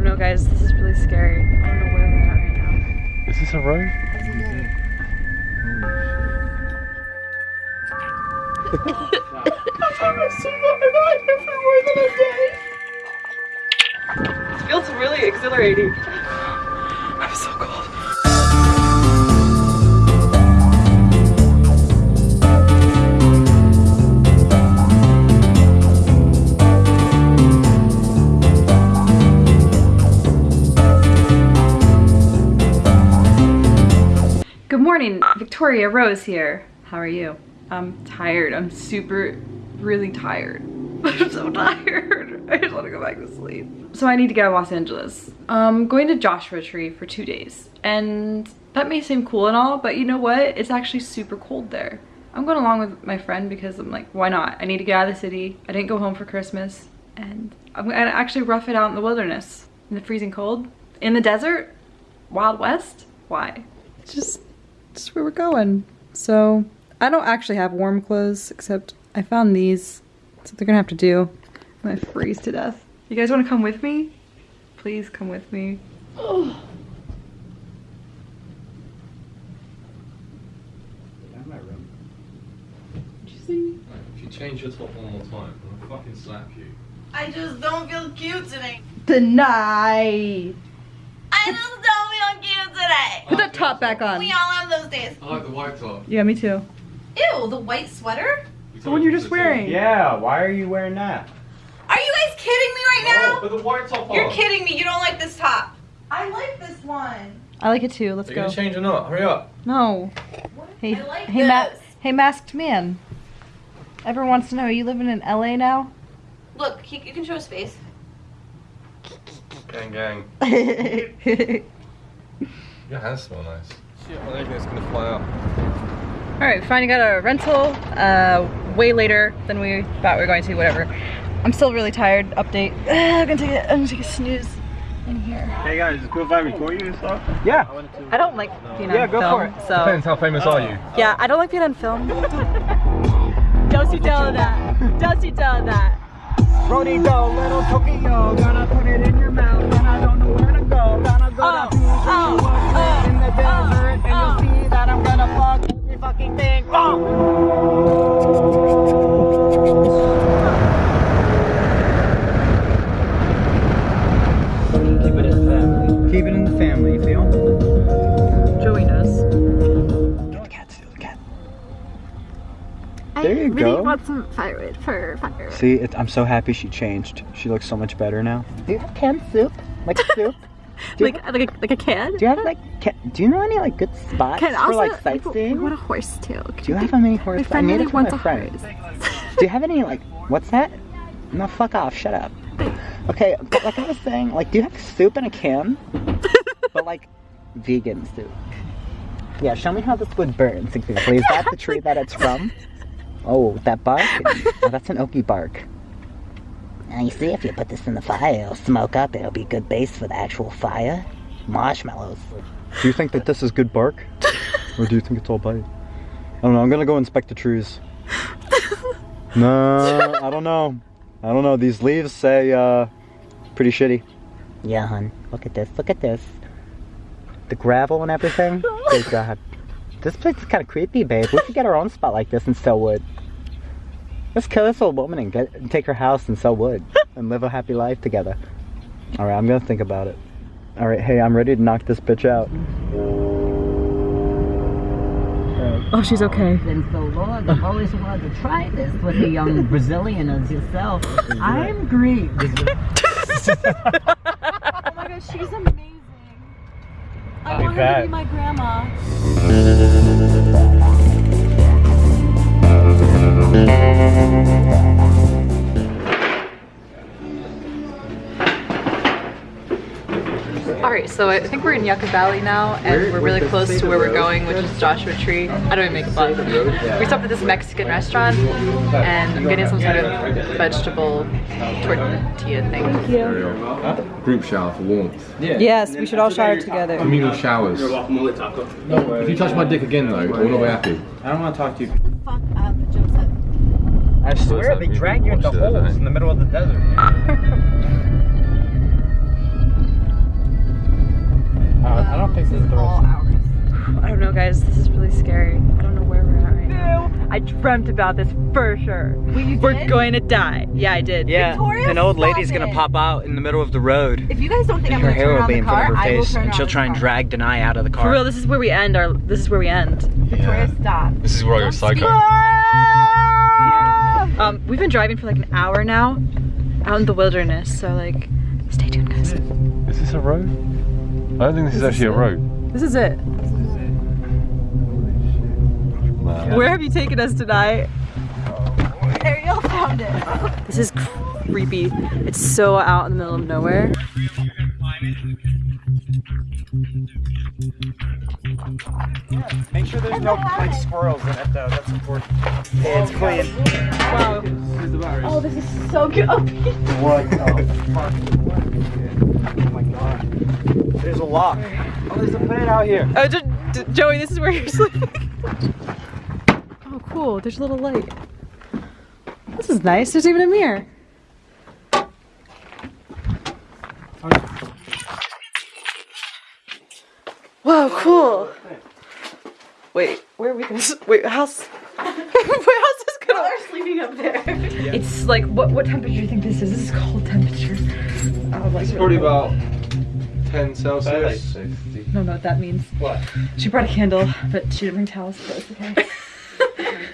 don't know, guys. This is really scary. I don't know where we're at right now. Is this a road? It feels really exhilarating. I'm so cold. Morning, Victoria Rose here. How are you? I'm tired. I'm super, really tired. I'm so tired. I just want to go back to sleep. So I need to get out of Los Angeles. I'm going to Joshua Tree for two days. And that may seem cool and all, but you know what? It's actually super cold there. I'm going along with my friend because I'm like, why not? I need to get out of the city. I didn't go home for Christmas. And I'm gonna actually rough it out in the wilderness. In the freezing cold. In the desert. Wild West. Why? Just, just where we're going. So I don't actually have warm clothes except I found these. That's what they're gonna have to do. I'm gonna freeze to death. You guys wanna come with me? Please come with me. Oh. If you change your top one more time, I'm gonna fucking slap you. I just don't feel cute today. Deny. I just don't feel cute today. Put that top back on. We all have those days. I like the white top. Yeah, me too. Ew, the white sweater? The one you're just wearing. Yeah, why are you wearing that? Are you guys kidding me right now? Oh, but the white top You're on. kidding me. You don't like this top. I like this one. I like it too. Let's Are you go. gonna change or not? Hurry up. No. Hey, I like hey, ma- hey, masked man. Everyone wants to know, are you living in LA now? Look, he, you can show his face. Gang, gang. All Your hands smell nice. Shit, I think it's gonna fly up. right, finally got a rental. Uh, way later than we thought we were going to. Whatever. I'm still really tired. Update. I'm gonna take a, I'm gonna take a snooze in here. Hey guys, is it cool if I record you and stuff? Yeah. I I don't like being Yeah, go film, for it. so Depends how famous are you? yeah, I don't like being on film. don't you tell her that. Don't you tell her that. Rodito, little Tokyo, gonna put it in your mouth, and I don't know where to go. Gonna go Oh, go. want some firewood for firewood. See, it, I'm so happy she changed. She looks so much better now. Do you have canned soup? Like soup? Do you, Like, like, a, like a can? do you have like? Can, do you know any like good spots Can for also, like we sightseeing? want a horse too. Could Do you have any My horse? I friend need really it for wants my a friend. horse. Do you have any like? What's that? No, fuck off. Shut up. Okay, but like I was saying, like, do you have soup in a can? but like, vegan soup. Yeah, show me how this would burn. Exactly. Is that the tree that it's from? Oh, that bark? Oh, that's an oaky bark. Now you see, if you put this in the fire, it'll smoke up. It'll be good base for the actual fire. Marshmallows. Do you think that this is good bark? or do you think it's all bite? I don't know. I'm gonna go inspect the trees. No, I don't know. I don't know. These leaves say uh, pretty shitty. Yeah, hun. Look at this. Look at this. The gravel and everything. Good God. This place is kind of creepy, babe. We could get our own spot like this and sell wood. Let's kill this old woman and get and take her house and sell wood and live a happy life together. All right, I'm gonna think about it. All right, hey, I'm ready to knock this bitch out. Oh, she's okay. Since the Lord I've always wanted to try this with a young Brazilian as yourself. I'm Greek. Oh my gosh, she's amazing. I want her to be my grandma. All right, so I think we're in Yucca Valley now, and we're really close to where we're going, which is Joshua Tree. I don't even make a fun. We stopped at this Mexican restaurant, and I'm getting some sort of vegetable tortilla thing. Group shower for warmth. Yes, we should all shower together. Communal showers. If you touch my dick again though, I will not be happy. I don't want to talk to you. Fuck up, Joseph. I swear they drag you into holes eh? in the middle of the desert. all hours. I don't know guys, this is really scary. I don't know where we're at right now. I dreamt about this for sure. We're going to die. Yeah, I did. Yeah, Victoria, an old stop lady's gonna pop out in the middle of the road. If you guys don't think I'm gonna hair turn will be the in front car, of her I will face, turn and she'll try and car. drag Denai out of the car. For real, this is where we end our this is where we end. Victoria, stop. This is where I go psycho. Um, we've been driving for like an hour now, out in the wilderness. So like, stay tuned, guys. Is this a road? I don't think this is actually a road. This is it. Nah. Where have you taken us tonight? Ariel found it. This is creepy. It's so out in the middle of nowhere. Make sure there's no like squirrels in it though. That's important. Yeah, it's clean. Wow. Oh, this is so good. What the fuck? Oh my god. There's a lock. Oh, there's a bed out here. Oh, Joey, this is where you're sleeping. oh, cool. There's a little light. This is nice. There's even a mirror. Whoa, cool. Wait, where are we gonna? Wait, how's? wait, how's this gonna? They're sleeping up there. It's like what? What temperature do you think this is? This is cold temperature. Oh, like, It's probably about 10 Celsius. I don't know what that means. What? She brought a candle, but she didn't bring towels, but it's okay.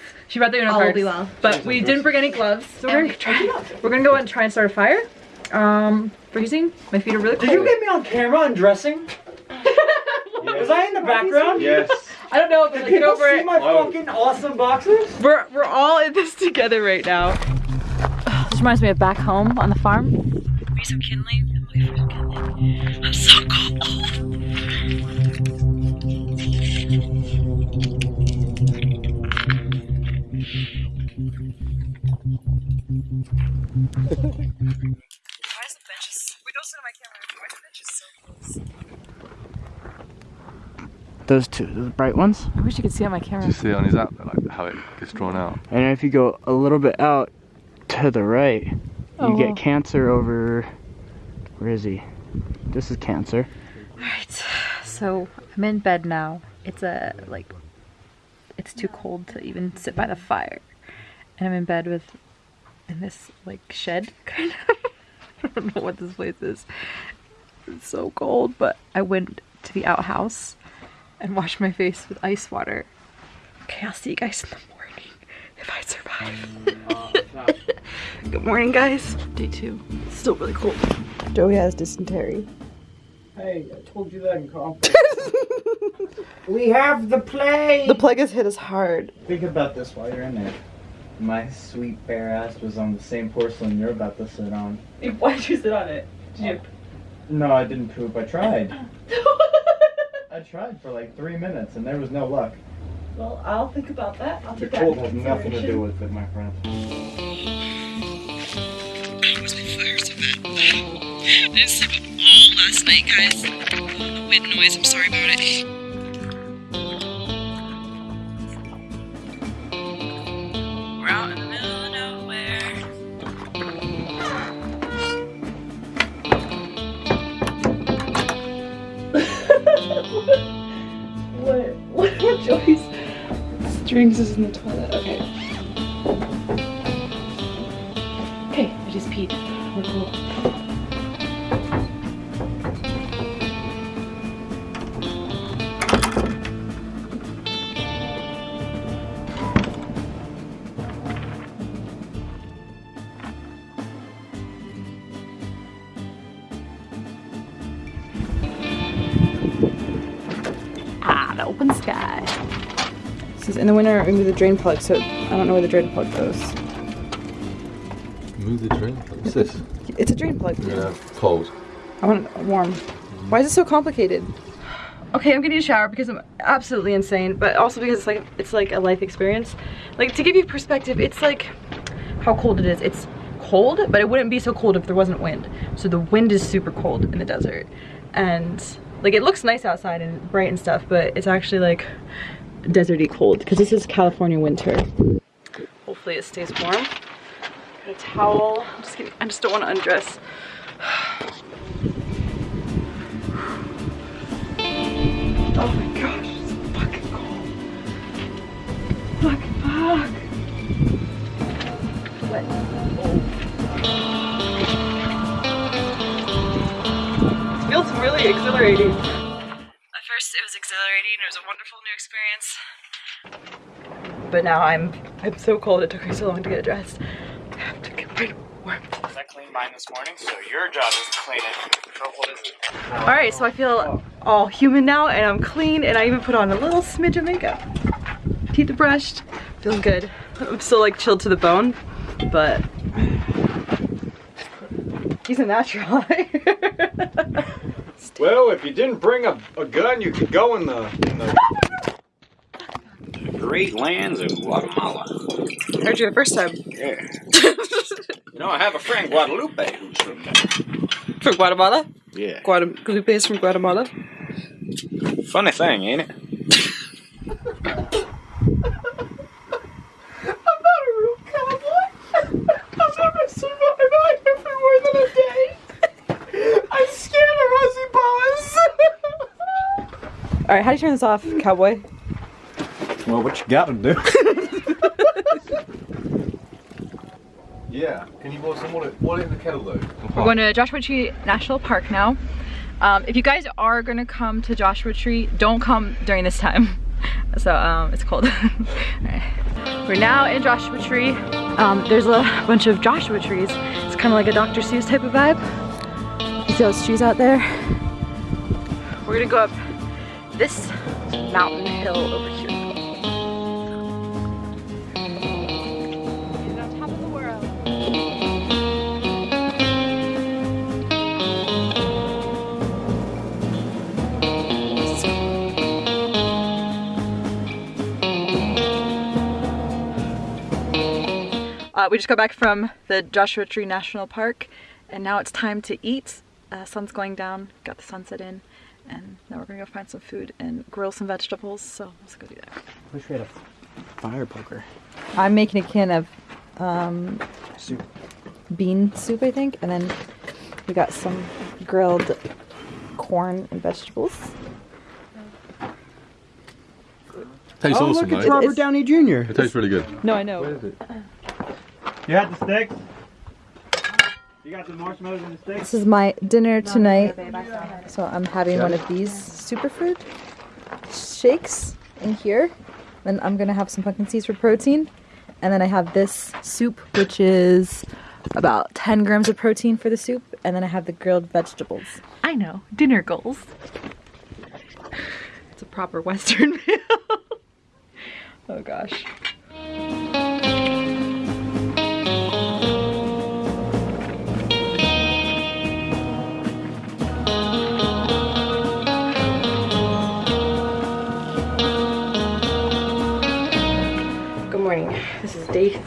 she brought the Uno All will cards, be well. but we didn't bring any gloves, so we're gonna try. We're gonna go out and try and start a fire. Um, freezing. My feet are really cold. Did you get me on camera undressing? Was I in the background? Yes. I don't know, but Did like, get people over see it. my Whoa. fucking awesome boxes? We're we're all in this together right now. This reminds me of back home on the farm. Maybe some kindling. Wait some kindling. I'm so cold. Why is the benches? Wait, don't sit on my camera. Why are the benches so close? Those two, those bright ones. I wish you could see on my Do camera. you see it on his app, like how it gets drawn out? And if you go a little bit out to the right, you Oh. get cancer over. Where is he? This is cancer. Alright, so I'm in bed now. It's a like it's too cold to even sit by the fire. And I'm in bed with in this like shed kind of. I don't know what this place is. It's so cold, but I went to the outhouse and wash my face with ice water. Okay, I'll see you guys in the morning if I survive. Good morning, guys. Day two. It's still really cold. Joey has dysentery. Hey, I told you that in conference. we have the plague! The plague has hit us hard. Think about this while you're in there. My sweet bare ass was on the same porcelain you're about to sit on. Why did you sit on it? No, I didn't poop. I tried. I tried for like three minutes and there was no luck. Well, I'll think about that. I'll The cold has nothing to do with it, my friend. I didn't sleep up all last night, guys. Wind noise, I'm sorry about it. Strings is in the toilet. Okay. Okay, I just peed. We're cool. Ah, the open sky. This in the winter we move the drain plug, so I don't know where the drain plug goes. Move the drain. plug? What's this? It's a drain plug. Yeah, cold. I want it warm. Why is it so complicated? Okay, I'm getting a shower because I'm absolutely insane, but also because it's like it's like a life experience. Like to give you perspective, it's like how cold it is. It's cold, but it wouldn't be so cold if there wasn't wind. So the wind is super cold in the desert. And like it looks nice outside and bright and stuff, but it's actually like deserty cold because this is California winter. Hopefully it stays warm. Got a towel. I'm just kidding. I just don't want to undress. oh my gosh, it's fucking cold. Fuck, fuck. Oh. It feels really exhilarating exhilarating, it was a wonderful new experience. But now I'm I'm so cold, it took me so long to get dressed. I have to get my warmth. I cleaned mine this morning, so your job is to clean it. So what is it? Alright, so I feel all human now and I'm clean and I even put on a little smidge of makeup. Teeth are brushed, feeling good. I'm still like chilled to the bone, but he's a natural. Well, if you didn't bring a, a gun, you could go in the, in the Great lands of Guatemala. Heard you the first time. Yeah. you know, I have a friend Guadalupe who's from there. From Guatemala? Yeah. Guadalupe is from Guatemala. Funny thing, ain't it? Alright, how do you turn this off, cowboy? Well, what you gotta do? Yeah. Can you boil some water, water in the kettle though? We're going to Joshua Tree National Park now. Um, if you guys are gonna come to Joshua Tree, don't come during this time. So um, it's cold. Alright. We're now in Joshua Tree. Um, there's a bunch of Joshua trees. It's kind of like a Dr. Seuss type of vibe. You see those trees out there? We're gonna go up this mountain hill over here. He's on top of the world. Uh, we just got back from the Joshua Tree National Park and now it's time to eat. Uh, sun's going down, got the sunset in, and now we're gonna go find some food and grill some vegetables, so let's go do that. Wish we had a fire poker. I'm making a can of um, Soup. bean soup, I think, and then we got some grilled corn and vegetables. Tastes oh, awesome, look, it's. Robert It's- Downey Jr. It tastes really good. No, I know. What is it? You had the sticks? You got the marshmallows and the sticks? This is my dinner tonight. So I'm having one of these superfood shakes in here. Then I'm gonna have some pumpkin seeds for protein. And then I have this soup, which is about 10 grams of protein for the soup. And then I have the grilled vegetables. I know, dinner goals. It's a proper Western meal. oh gosh.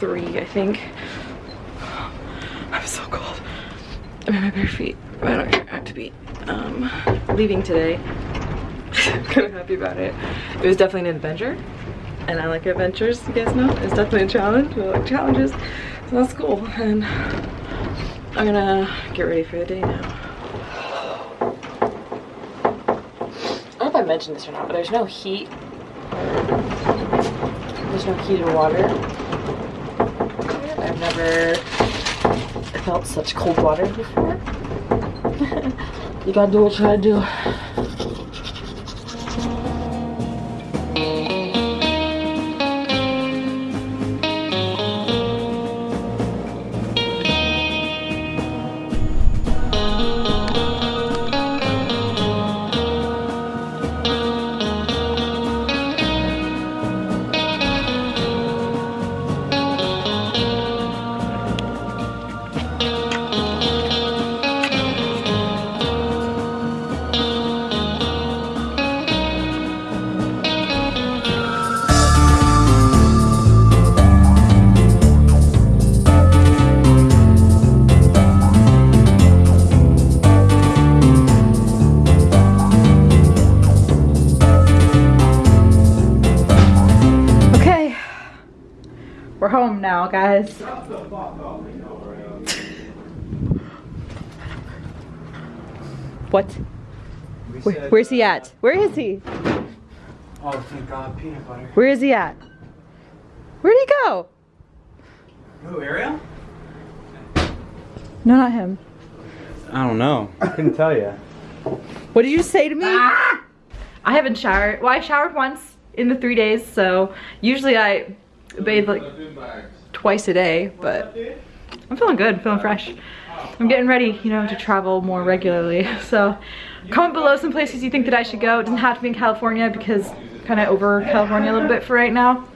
Three, I think. I'm so cold. I'm in my bare feet. I don't have to be um, leaving today. kind of happy about it. It was definitely an adventure. And I like adventures, you guys know. It's definitely a challenge. I like challenges. So that's cool. And I'm gonna get ready for the day now. I don't know if I mentioned this or not, but there's no heat there's no heated water. Never felt such cold water before. you gotta do what you gotta do. Home now, guys. what? Where, where's he at? Uh, Where is he? Oh, thank God, peanut butter. Where is he at? Where'd he go? Who, Ariel? No, not him. I don't know. I couldn't tell you. What did you say to me? Ah! I haven't showered. Well, I showered once in the three days, so usually I bathe like twice a day, but I'm feeling good, feeling fresh. I'm getting ready, you know, to travel more regularly. So comment below some places you think that I should go. It doesn't have to be in California because I'm kind of over California a little bit for right now.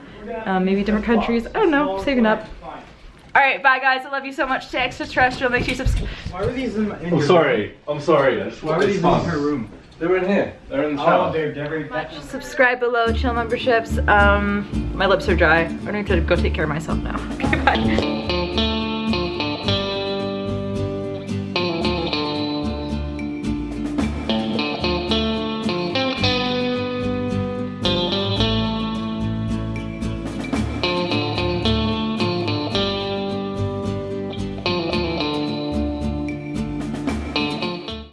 Um, maybe different countries. I don't know, saving up. All right, bye guys. I love you so much. Stay extraterrestrial. Make sure you subscribe. Why were these in, in I'm your sorry. I'm sorry. Why were these in her room? They were in here. They're in the Oh, shower. they're very. Subscribe below, chill memberships. Um, my lips are dry. I need to go take care of myself now. Okay, bye.